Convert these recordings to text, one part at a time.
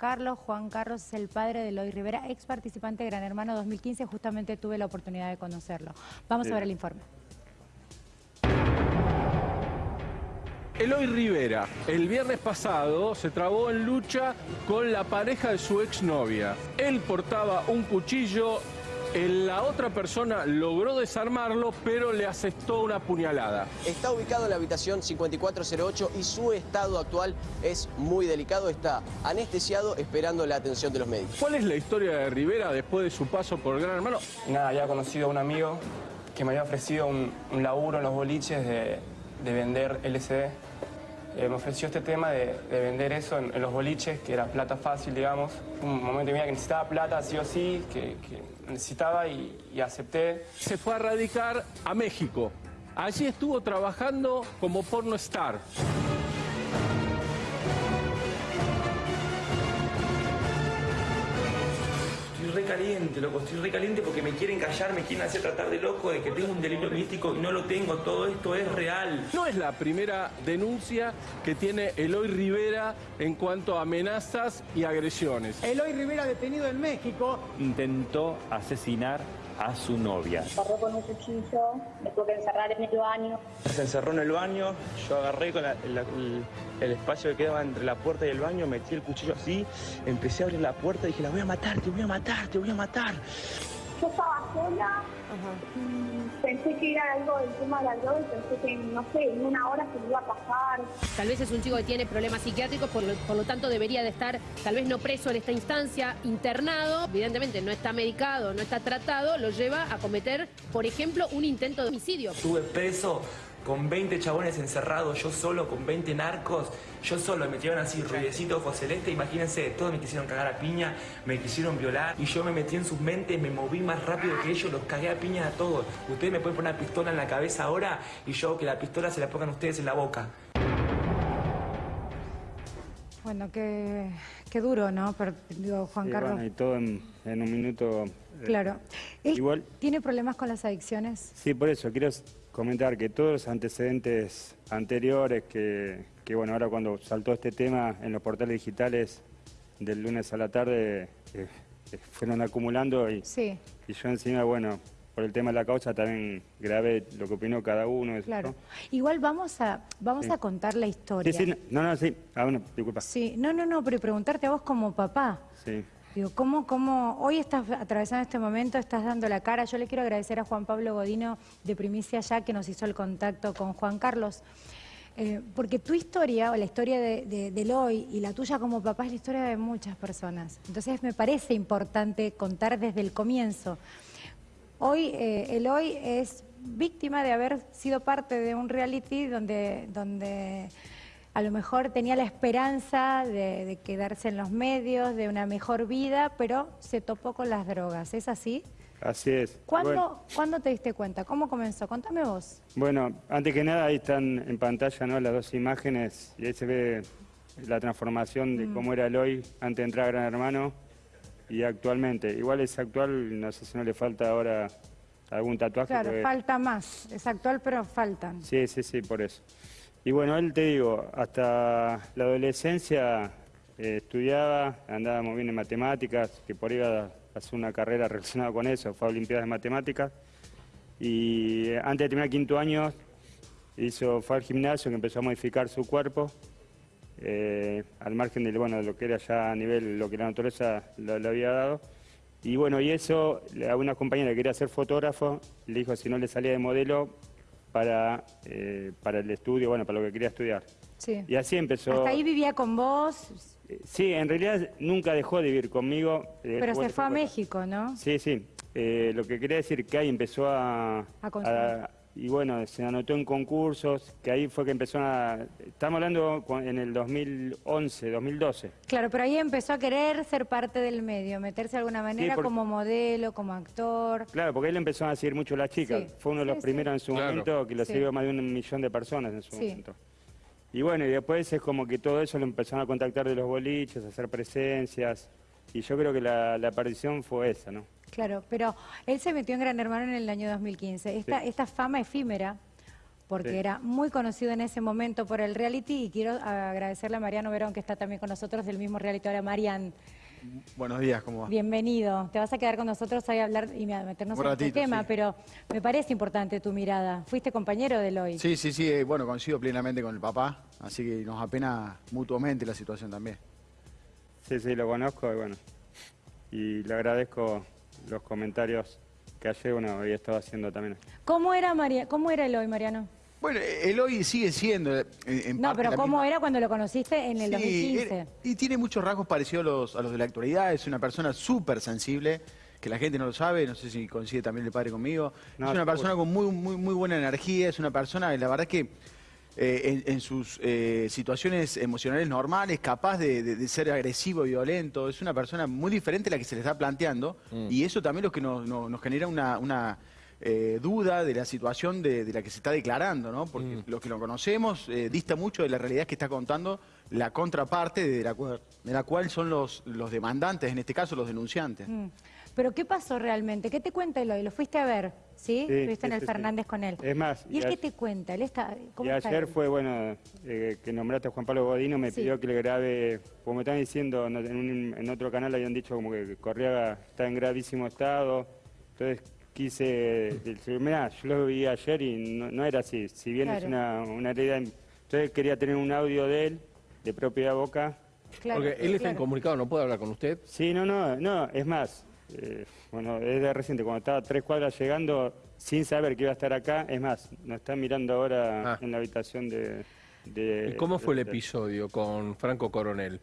Carlos. Juan Carlos es el padre de Eloy Rivera, ex participante de Gran Hermano 2015. Justamente tuve la oportunidad de conocerlo. Vamos a ver el informe. Eloy Rivera, el viernes pasado se trabó en lucha con la pareja de su exnovia. Él portaba un cuchillo, la otra persona logró desarmarlo, pero le aceptó una puñalada. Está ubicado en la habitación 5408 y su estado actual es muy delicado. Está anestesiado esperando la atención de los médicos. ¿Cuál es la historia de Rivera después de su paso por Gran Hermano? Nada, había conocido a un amigo que me había ofrecido un, laburo en los boliches de, de vender LCD eh, me ofreció este tema de, vender eso en, los boliches, que era plata fácil, digamos. Un momento en que necesitaba plata, sí o sí, que, necesitaba y, y acepté. Se fue a radicar a México. Allí estuvo trabajando como porno star. Caliente, loco, estoy re caliente porque me quieren callar, me quieren hacer tratar de loco, de que tengo un delito místico y no lo tengo, todo esto es real. No es la primera denuncia que tiene Eloy Rivera en cuanto a amenazas y agresiones. Eloy Rivera detenido en México. Intentó asesinar a su novia. Agarró con un cuchillo, me tuvo que encerrar en el baño. Se encerró en el baño, yo agarré con el, espacio que quedaba entre la puerta y el baño, metí el cuchillo así, empecé a abrir la puerta y dije, la voy a matar, te voy a matar, te voy a matar. Yo estaba sola, pensé que era algo del tema de la droga y pensé que, no sé, en una hora se me iba a pasar. Tal vez es un chico que tiene problemas psiquiátricos, por lo, por lo tanto debería de estar, tal vez no preso en esta instancia, internado, evidentemente no está medicado, no está tratado, lo lleva a cometer, por ejemplo, un intento de homicidio. Estuve preso con 20 chabones encerrados, yo solo, con 20 narcos, yo solo, me metieron así, ruidecito, ojo celeste, imagínense, todos me quisieron cagar a piña, me quisieron violar, y yo me metí en sus mentes, me moví más rápido que ellos, los cagué a piña a todos. Ustedes me pueden poner una pistola en la cabeza ahora, y yo que la pistola se la pongan ustedes en la boca. Bueno, qué, qué duro, ¿no? Pero, digo, Juan Carlos. Bueno, y todo en, un minuto. Eh, claro. Igual. ¿Tiene problemas con las adicciones? Sí, por eso quiero comentar que todos los antecedentes anteriores, que, bueno, ahora cuando saltó este tema en los portales digitales del lunes a la tarde, eh, eh, fueron acumulando y, y yo encima, bueno, por el tema de la causa también grabé lo que opinó cada uno. claro. Igual vamos a vamos a contar la historia. Sí, sí, no, no, sí. Ah, bueno, disculpa. Sí, no, no, no, pero preguntarte a vos como papá. Sí. Digo, ¿cómo, ¿cómo hoy estás atravesando este momento, estás dando la cara? Yo le quiero agradecer a Juan Pablo Godino de Primicia Ya que nos hizo el contacto con Juan Carlos. Eh, porque tu historia, o la historia de, de, de Eloy y la tuya como papá es la historia de muchas personas. Entonces me parece importante contar desde el comienzo. Hoy eh, Eloy es víctima de haber sido parte de un reality donde, donde a lo mejor tenía la esperanza de, quedarse en los medios, de una mejor vida, pero se topó con las drogas. ¿Es así? Así es. ¿Cuándo, ¿Cuándo, te diste cuenta? ¿Cómo comenzó? Contame vos. Bueno, antes que nada ahí están en pantalla ¿no? las dos imágenes y ahí se ve la transformación de mm. cómo era Eloy antes de entrar a Gran Hermano y actualmente. Igual es actual, no sé si no le falta ahora algún tatuaje. Claro, falta más. Es actual, pero faltan. Sí, sí, sí, por eso. Y bueno, él te digo, hasta la adolescencia eh, estudiaba, andaba muy bien en matemáticas, que por ahí iba a hacer una carrera relacionada con eso, fue a Olimpiadas de Matemáticas. Y eh, antes de terminar quinto año, hizo, fue al gimnasio, que empezó a modificar su cuerpo, eh, al margen de, bueno, de lo que era ya a nivel, lo que la naturaleza le, había dado. Y bueno, y eso, a una compañera que quería ser fotógrafo, le dijo si no le salía de modelo, para, eh, para el estudio, bueno, para lo que quería estudiar. Sí. Y así empezó... ¿Hasta ahí vivía con vos? Eh, sí, en realidad nunca dejó de vivir conmigo. Eh, Pero se fue a México, ¿no? Sí, sí. lo que quería decir que ahí empezó a, a, y bueno, se anotó en concursos, que ahí fue que empezó a... Estamos hablando en el 2011, 2012. Claro, pero ahí empezó a querer ser parte del medio, meterse de alguna manera como modelo, como actor. Claro, porque él empezó a seguir mucho a las chicas. Fue uno de los primeros en su momento que lo siguió más de un millón de personas en su momento. Y bueno, y después es como que todo eso lo empezaron a contactar de los boliches, a hacer presencias. Y yo creo que la, la aparición fue esa, ¿no? Claro, pero él se metió en Gran Hermano en el año 2015. Esta, esta fama efímera porque Sí. era muy conocido en ese momento por el reality y quiero agradecerle a Mariano Verón que está también con nosotros del mismo reality. Ahora, Marian, Buenos días, ¿cómo va? bienvenido. Te vas a quedar con nosotros ahí a hablar y a meternos Un en este tema, sí. pero me parece importante tu mirada. Fuiste compañero de Eloy. Sí, sí, sí, eh, bueno, coincido plenamente con el papá, así que nos apena mutuamente la situación también. Sí, sí, lo conozco y bueno. Y le agradezco los comentarios que ayer bueno, había estado haciendo también. ¿Cómo era, María, ¿Cómo era Eloy, Mariano? Bueno, eh, Eloy sigue siendo... eh, en No, parte pero la ¿cómo misma- era cuando lo conociste en el Sí, 2015? era- y tiene muchos rasgos parecidos a los, a los de la actualidad, es una persona súper sensible, que la gente no lo sabe, no sé si coincide también el padre conmigo. No, es una seguro. persona con muy, muy, muy buena energía, es una persona, la verdad que eh, en, en sus eh, situaciones emocionales normales, capaz de, de- de ser agresivo, violento, es una persona muy diferente a la que se le está planteando, y eso también lo que nos, nos- nos genera una... una, eh, duda de la situación de, de la que se está declarando, ¿no? Porque los que lo conocemos eh, dista mucho de la realidad que está contando la contraparte de la, cual- de la cual son los, los demandantes, en este caso los denunciantes. Mm. ¿Pero qué pasó realmente? ¿Qué te cuenta Eloy? ¿Lo fuiste a ver? ¿Sí? Sí, Estuviste en el sí, Fernández con él. Es más, ¿Y él qué te cuenta? ¿Él está, ¿Cómo y está ayer él? fue, bueno, eh, que nombraste a Juan Pablo Godino, me Sí. pidió que le grabe, como me están diciendo, en, un- en otro canal habían dicho como que Correa está en gravísimo estado, entonces quise decir, mira, yo lo vi ayer y no, no era así, si bien es una, una realidad, entonces quería tener un audio de él, de propia boca. Claro, Porque él está claro. incomunicado, no puede hablar con usted. Sí, no, no, no, es más, eh, bueno, es de reciente, cuando estaba a tres cuadras llegando, sin saber que iba a estar acá, es más, nos está mirando ahora Ah. en la habitación de... de- ¿Y cómo fue el episodio con Franco Coronel?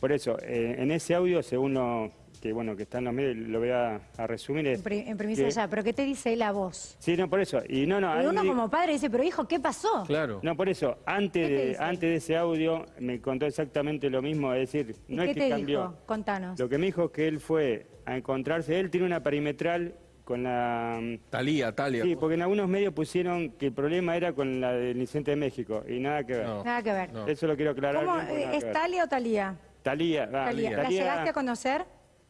Por eso, eh, en ese audio, según lo que bueno que está en los medios, lo voy a, a resumir. Es En, primicia que- ya, pero ¿qué te dice él a vos? Sí, no, por eso. Y no, no, uno di- como padre dice, pero hijo, ¿qué pasó? Claro. no, por eso, antes ¿Qué te de, antes de ese audio me contó exactamente lo mismo, es decir, ¿Y no qué es que te cambió. dijo? Contanos. Lo que me dijo es que él fue a encontrarse, él tiene una perimetral con la... Talía, Talia. Sí, porque en algunos medios pusieron que el problema era con la del incidente de México, y nada que ver. No. Nada que ver. No. Eso lo quiero aclarar. ¿Cómo, bien, eh, ¿Es ver. Talia o Talía? Talía, va, Talía. ¿La Talía- llegaste a conocer?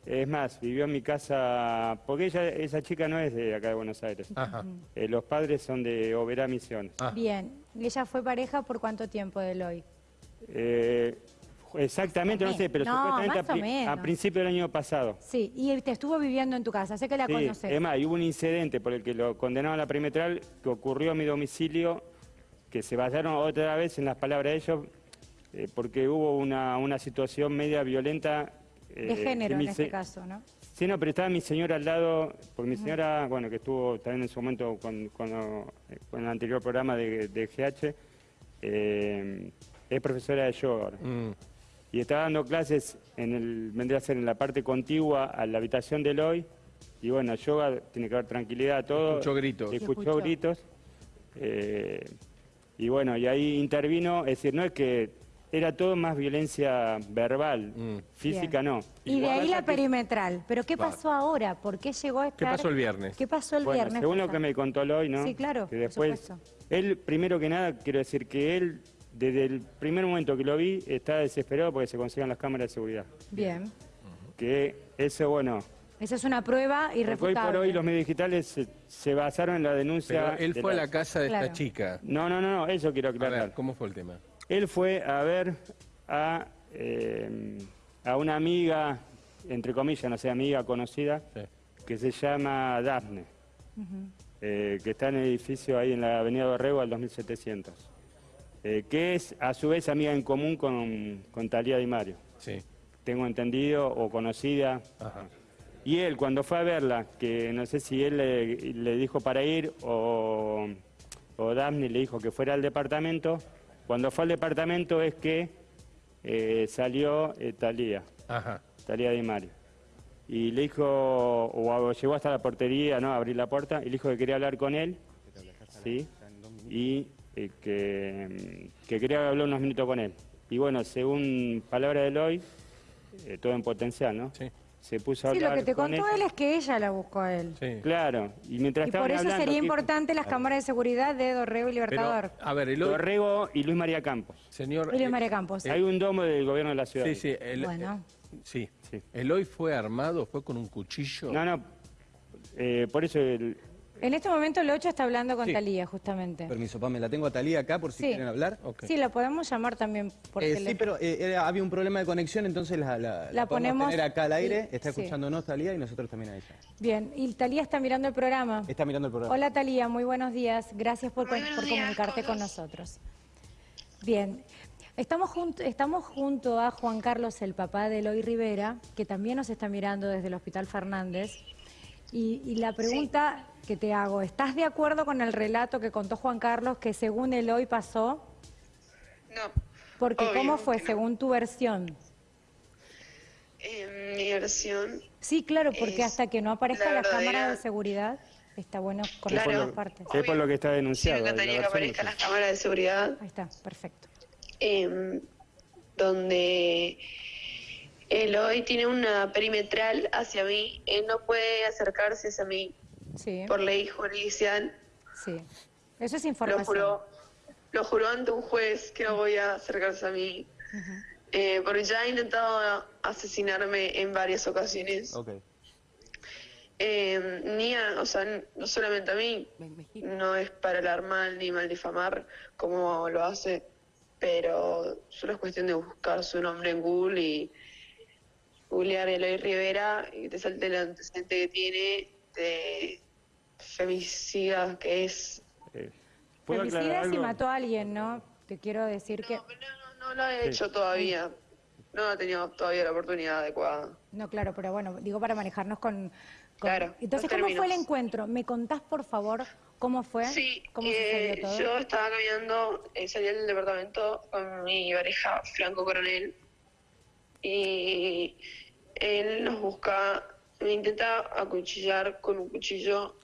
Es más, vivió en mi casa, porque ella, esa chica no es de acá de Buenos Aires. Ajá. Eh, los padres son de Oberá Misiones. Ah. Bien. ¿Y ella fue pareja por cuánto tiempo de Eloy? Eh, exactamente, no sé, pero No, supuestamente a, pri- a principio del año pasado. Sí, y te estuvo viviendo en tu casa, sé que la Sí, conoces. es más, y hubo un incidente por el que lo condenaron a la perimetral que ocurrió a mi domicilio, que se basaron otra vez en las palabras de ellos, eh, porque hubo una, una situación media violenta. Eh, de género en este se- caso, ¿no? Sí, no, pero estaba mi señora al lado, porque mi señora, bueno, que estuvo también en su momento con, con, el anterior programa de, de GH, eh, es profesora de yoga ahora. Mm. Y estaba dando clases, en el, vendría a ser en la parte contigua a la habitación de Eloy. Y bueno, yoga tiene que haber tranquilidad, todo. Escuchó gritos. Escuchó gritos. Eh, y bueno, y ahí intervino, es decir, no es que era todo más violencia verbal, Mm. física Bien. no. Y de ahí la que- perimetral. ¿Pero qué Claro. pasó ahora? ¿Por qué llegó a ¿Qué estar? pasó el viernes? ¿Qué pasó el Bueno, viernes? según lo que me contó hoy, ¿no? Sí, claro, Que después, él, primero que nada, quiero decir que él, desde el primer momento que lo vi, estaba desesperado porque se consigan las cámaras de seguridad. Bien. Que eso, bueno, Esa es una prueba porque hoy irrefutable. por hoy los medios digitales se, se basaron en la denuncia. Pero él de fue a la- casa de Claro. esta chica. No, no, no, no, eso quiero A aclarar. ver, ¿cómo fue el tema? Él fue a ver a, eh, a una amiga, entre comillas, no sé, amiga conocida, Sí. que se llama Dafne, eh, que está en el edificio ahí en la avenida Dorrego al 2700, eh, que es a su vez amiga en común con, con Talía Di Mario, Sí. tengo entendido, o conocida. Ajá. Y él, cuando fue a verla, que no sé si él le, le dijo para ir o, o Daphne le dijo que fuera al departamento, cuando fue al departamento es que eh, salió eh, Talía, Ajá. Talía Di Mario. Y le dijo, o, llegó hasta la portería, ¿no? A abrir la puerta, y le dijo que quería hablar con él, ¿sí? Y eh, que, mm, que quería hablar unos minutos con él. Y bueno, según palabra de Eloy, todo en potencial, ¿no? Sí. Se puso a Sí, hablar lo que te con contó él. él es que ella la buscó a él. Sí. Claro, y mientras Y por eso hablando, sería que- importante las cámaras de seguridad de Dorrego y Pero, Libertador. a ver, Eloy, Dorrego y Luis María Campos. señor... Y Luis eh, María Campos. Hay un domo del gobierno de la ciudad. Sí, sí. el- Bueno. eh, sí. Sí. Eloy fue armado, fue con un cuchillo. No, no, eh, por eso el- En este momento el 8 está hablando con Sí. Talía, justamente. Permiso, Pamela, tengo a Talía acá por si Sí. quieren hablar. Sí, la podemos llamar también por Eh, teléfono. sí, pero eh, era- había un problema de conexión, entonces la, la, la podemos ponemos- tener acá al aire. sí, Está sí. escuchándonos Talía y nosotros también a ella. Bien, y Talía está mirando el programa. Está mirando el programa. Hola Talía, muy buenos días. Gracias por, por comunicarte con nosotros. Bien, estamos junto, estamos junto a Juan Carlos, el papá de Eloy Rivera, que también nos está mirando desde el Hospital Fernández. Y, y la pregunta que te hago, ¿estás de acuerdo con el relato que contó Juan Carlos que según Eloy pasó? No. Porque obvio ¿cómo fue no. según tu versión? En mi versión, Sí, claro, porque hasta que no aparezca la la, cámara de seguridad, está bueno conocer por las partes. que es por lo que está sí denunciado. la encantaría que aparezcan sí. las cámaras de seguridad Ahí está, perfecto. em, donde Eloy tiene una perimetral hacia mí. Él no puede acercarse hacia mí Sí, por ley judicial. sí. Eso es Lo información. juró, lo juró ante un juez que no voy a acercarse a mí. Eh, porque ya ha intentado asesinarme en varias ocasiones. Ok. Eh, ni a- o sea, no solamente a mí, no es para alarmar ni mal difamar como lo hace, pero solo es cuestión de buscar su nombre en Google y googlear Eloy Rivera y te salte el antecedente que tiene de femicida que es. Eh, ¿Puedo aclarar Femicidas y algo? mató a alguien, ¿no? Te quiero decir que... No lo ha Sí. hecho todavía, no ha tenido todavía la oportunidad adecuada. No, claro, pero bueno, digo para manejarnos con... con- Claro, Entonces, ¿cómo fue el términos. encuentro? ¿Me contás, por favor, cómo fue? Sí, ¿Cómo eh, todo? yo estaba caminando, eh, salí del departamento con mi pareja Franco Coronel y él nos busca, me intenta acuchillar con un cuchillo.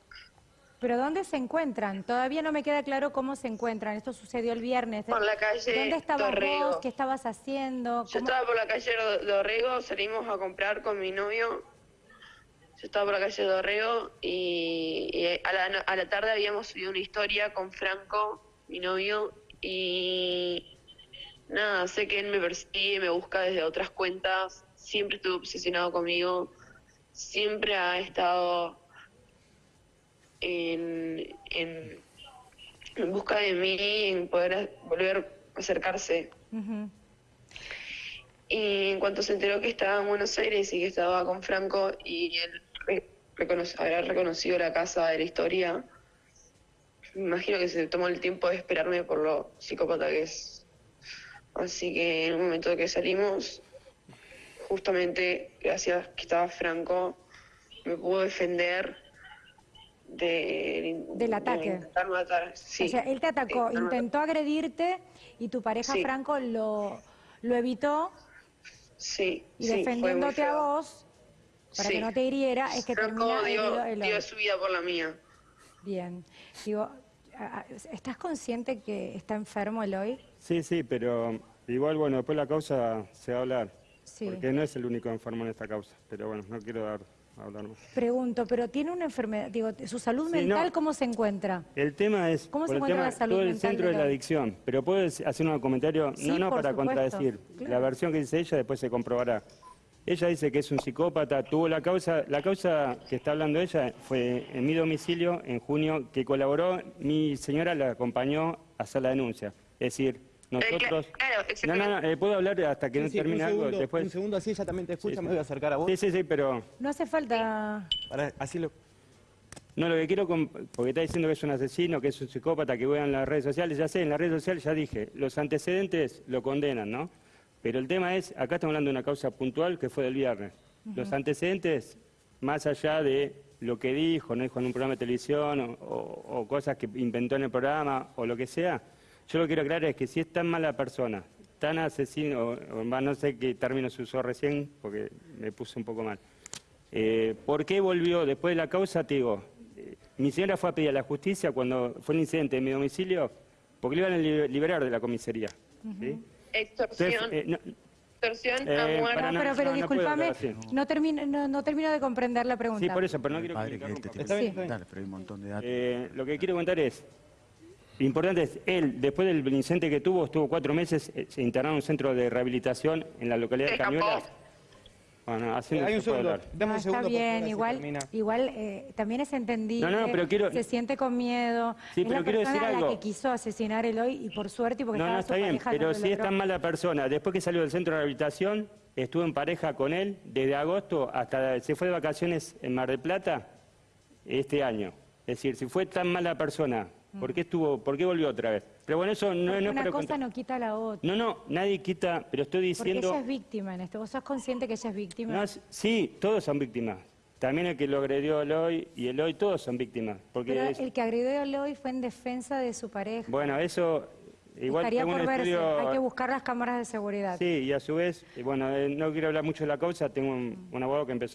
¿Pero dónde se encuentran? Todavía no me queda claro cómo se encuentran. Esto sucedió el viernes. Por la calle ¿Dónde estabas Dorrego. vos? ¿Qué estabas haciendo? Yo ¿Cómo- estaba por la calle Dor- Dorrego, salimos a comprar con mi novio. Yo estaba por la calle Dorrego y, y a, la, a la tarde habíamos subido una historia con Franco, mi novio, y nada, sé que él me persigue, me busca desde otras cuentas, siempre estuvo obsesionado conmigo, siempre ha estado en, en, en busca de mí, en poder a- volver a acercarse. Y en cuanto se enteró que estaba en Buenos Aires y que estaba con Franco y él re- habrá reconocido la casa de la historia, me imagino que se tomó el tiempo de esperarme por lo psicópata que es. Así que en el momento que salimos, justamente gracias que estaba Franco, me pudo defender de, Del de ataque. intentar matar. Sí, o sea, él te atacó, matar. intentó agredirte y tu pareja Sí. Franco lo, lo evitó Sí, y sí, defendiéndote a vos, para que no te hiriera, es que Franco termina dio, el dio su vida por la mía. Bien. Digo, ¿estás consciente que está enfermo Eloy? Sí, sí, pero igual, bueno, después la causa se va a hablar. Sí. Porque no es el único enfermo en esta causa. Pero bueno, no quiero dar, hablar más. Pregunto, pero tiene una enfermedad, digo, ¿su salud Sí, mental no. cómo se encuentra? El tema es, ¿Cómo se el encuentra tema, la salud todo el mental centro de de la adicción, pero puedo dec- hacer un comentario, Sí, no, no para supuesto, contradecir, claro. la versión que dice ella después se comprobará. Ella dice que es un psicópata, tuvo la causa, la causa que está hablando ella fue en mi domicilio en junio, que colaboró, mi señora la acompañó a hacer la denuncia. Es decir, nosotros... claro, No, no, no, eh, puedo hablar hasta que no Sí, termine un algo, después... Un segundo, así ella también te escucha, Sí, sí. me voy a acercar a vos. Sí, sí, sí, pero... No hace falta... Para, así lo... No, lo que quiero, porque está diciendo que es un asesino, que es un psicópata, que juega en las redes sociales, ya sé, en las redes sociales ya dije, los antecedentes lo condenan, ¿no? Pero el tema es, acá estamos hablando de una causa puntual que fue del viernes. Los antecedentes, más allá de lo que dijo, no dijo en un programa de televisión o, o- o cosas que inventó en el programa o lo que sea, yo lo que quiero aclarar es que si es tan mala persona, tan asesino, o, más no sé qué término se usó recién, porque me puse un poco mal. Eh, ¿Por qué volvió después de la causa? Te digo, eh, mi señora fue a pedir a la justicia cuando fue el incidente en mi domicilio, porque le iban a li- liberar de la comisaría. ¿sí? Extorsión, Entonces, eh, no- extorsión eh, a muerte. No, pero, pero no, discúlpame, no, termino, no, no termino de comprender la pregunta. sí, por eso, pero no quiero que que este tipo- Está bien, Sí. Dale, pero hay un montón de datos. Eh, lo que quiero contar es, lo importante es, él, después del incidente que tuvo, estuvo cuatro meses, eh, se internado en un centro de rehabilitación en la localidad de. Cañuelas. Bueno, así Eh, no hay un se puede segundo. hablar. Dame No, un está segundo. bien, igual, termina. igual eh, también es entendible. No, no, pero quiero- Se siente con miedo. Sí, es pero la quiero persona decir a algo. la que quiso asesinar a Eloy y por suerte y porque No, estaba no, su está bien, pareja pero si es tan mala persona, después que salió del centro de rehabilitación, estuvo en pareja con él desde agosto hasta se fue de vacaciones en Mar del Plata este año. Es decir, si fue tan mala persona, ¿por qué estuvo, por qué volvió otra vez? Pero bueno, eso no, Porque no es una cosa contar. no quita la otra. No, no, nadie quita, pero estoy Porque diciendo... ella es víctima en esto. ¿Vos sos consciente que ella es víctima? No, sí, todos son víctimas. También el que lo agredió a Eloy y Eloy, todos son víctimas. Porque Pero es- el que agredió a Eloy fue en defensa de su pareja. bueno, eso igual Estaría por verse. estudio... Hay que buscar las cámaras de seguridad. Sí, y a su vez, bueno, eh, no quiero hablar mucho de la causa, tengo un, un abogado que empezó